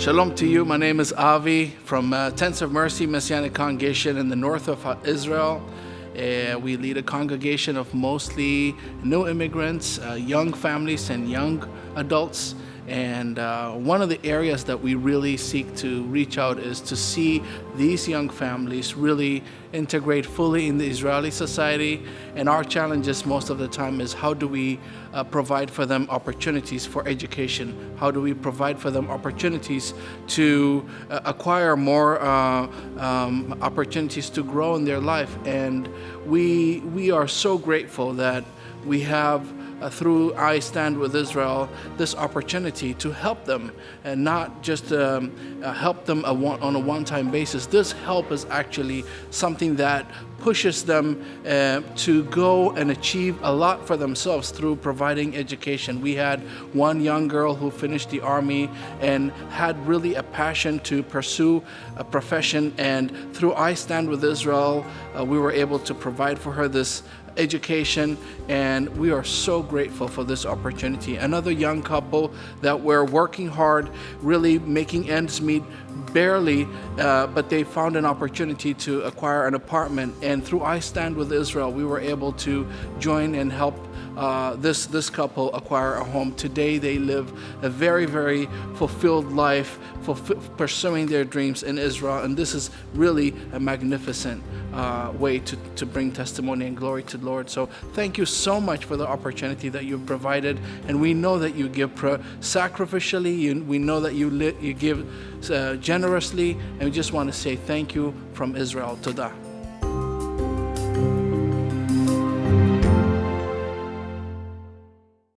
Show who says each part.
Speaker 1: Shalom to you. My name is Avi from uh, Tents of Mercy Messianic Congregation in the north of uh, Israel. Uh, we lead a congregation of mostly new immigrants, uh, young families, and young adults. And uh, one of the areas that we really seek to reach out is to see these young families really integrate fully in the Israeli society. And our challenges most of the time is how do we uh, provide for them opportunities for education? How do we provide for them opportunities to uh, acquire more uh, um, opportunities to grow in their life? And we, we are so grateful that we have uh, through I Stand with Israel this opportunity to help them and not just um, uh, help them a one, on a one-time basis. This help is actually something that pushes them uh, to go and achieve a lot for themselves through providing education. We had one young girl who finished the army and had really a passion to pursue a profession and through I Stand with Israel uh, we were able to provide for her this education and we are so grateful for this opportunity. Another young couple that were working hard, really making ends meet barely, uh, but they found an opportunity to acquire an apartment and through I Stand With Israel we were able to join and help uh, this, this couple acquire a home. Today they live a very, very fulfilled life, pursuing their dreams in Israel. And this is really a magnificent uh, way to, to bring testimony and glory to the Lord. So thank you so much for the opportunity that you've provided. And we know that you give sacrificially, you, we know that you, you give uh, generously. And we just want to say thank you from Israel. Todah.